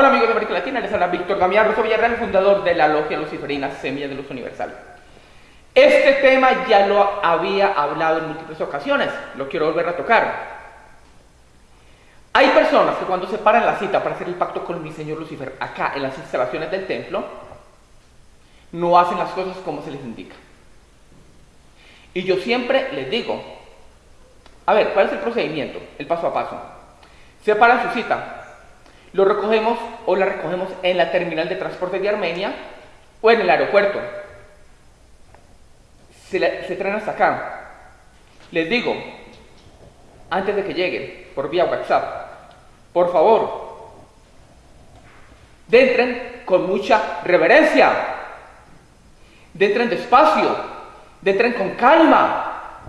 Hola amigos de América Latina, les habla Víctor Damián Rosso Villarreal, fundador de la Logia Luciferina Semilla de Luz Universal. Este tema ya lo había hablado en múltiples ocasiones, lo quiero volver a tocar. Hay personas que cuando se paran la cita para hacer el pacto con mi señor Lucifer acá en las instalaciones del templo, no hacen las cosas como se les indica. Y yo siempre les digo, a ver, ¿cuál es el procedimiento? El paso a paso. Se paran su cita, lo recogemos o la recogemos en la terminal de transporte de Armenia o en el aeropuerto. Se, traen hasta acá. Les digo, antes de que lleguen, por vía WhatsApp, por favor, entren con mucha reverencia, entren despacio, entren con calma,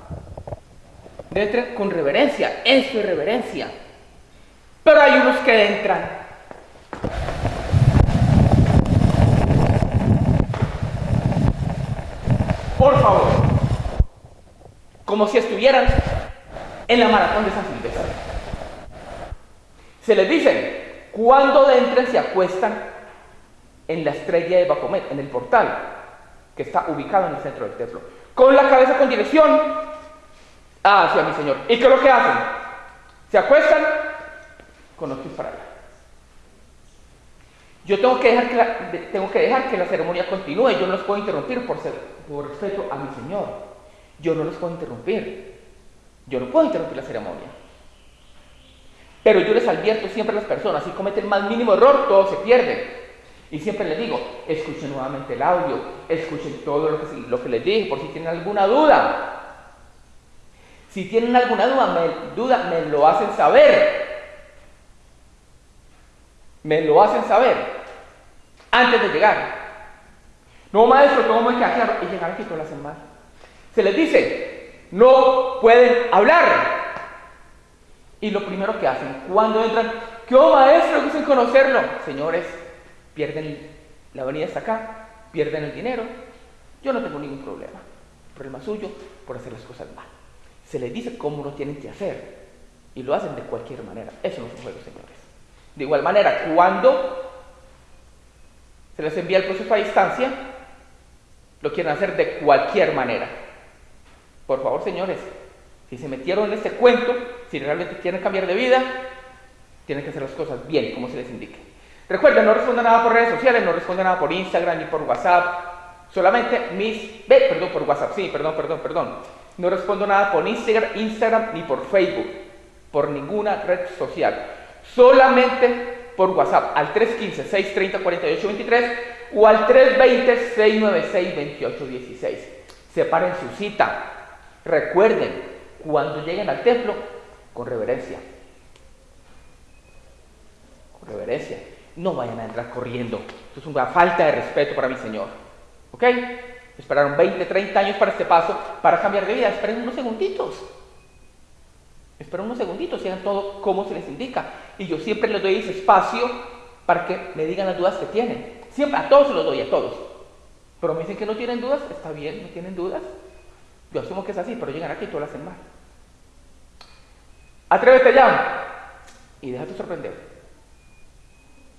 entren con reverencia, eso es reverencia. Hay unos que entran. Por favor. Como si estuvieran en la maratón de San Silvestre. Se les dice, cuando entren se acuestan en la estrella de Bacomet, en el portal, que está ubicado en el centro del templo, con la cabeza con dirección hacia mi Señor. ¿Y qué es lo que hacen? Se acuestan con los pies para allá. Yo tengo que, dejar que la, tengo que dejar que la ceremonia continúe, yo no los puedo interrumpir por, ser, por respeto a mi Señor. Yo no los puedo interrumpir. Yo no puedo interrumpir la ceremonia. Pero yo les advierto siempre a las personas, si cometen más mínimo error, todo se pierde. Y siempre les digo, escuchen nuevamente el audio, escuchen todo lo que, lo que les dije, por si tienen alguna duda. Si tienen alguna duda, me lo hacen saber me lo hacen saber antes de llegar. No, maestro, ¿cómo hay que hacer? Y llegar aquí todas las semanas. Se les dice, no pueden hablar. Y lo primero que hacen cuando entran, ¿qué oh, maestro? Dicen conocerlo. Señores, pierden la avenida está acá, pierden el dinero. Yo no tengo ningún problema. Problema suyo por hacer las cosas mal. Se les dice cómo lo tienen que hacer. Y lo hacen de cualquier manera. Eso no es un juego, señores. De igual manera, cuando se les envía el proceso a distancia, lo quieren hacer de cualquier manera. Por favor, señores, si se metieron en este cuento, si realmente quieren cambiar de vida, tienen que hacer las cosas bien, como se les indique. Recuerden, no responda nada por redes sociales, no responda nada por Instagram ni por WhatsApp. Solamente mis... Perdón, por WhatsApp, sí, perdón, perdón, perdón. No respondo nada por Instagram, Instagram ni por Facebook, por ninguna red social solamente por WhatsApp al 315-630-4823 o al 320-696-2816. Separen su cita. Recuerden, cuando lleguen al templo, con reverencia. Con reverencia. No vayan a entrar corriendo. Esto es una falta de respeto para mi Señor. ¿Ok? Esperaron 20, 30 años para este paso, para cambiar de vida. Esperen unos segunditos. Esperen unos segunditos y hagan todo como se les indica. Y yo siempre les doy ese espacio para que me digan las dudas que tienen. Siempre, a todos los doy, a todos. Pero me dicen que no tienen dudas, está bien, no tienen dudas. Yo asumo que es así, pero llegan aquí y todo lo hacen mal. Atrévete ya y déjate sorprender.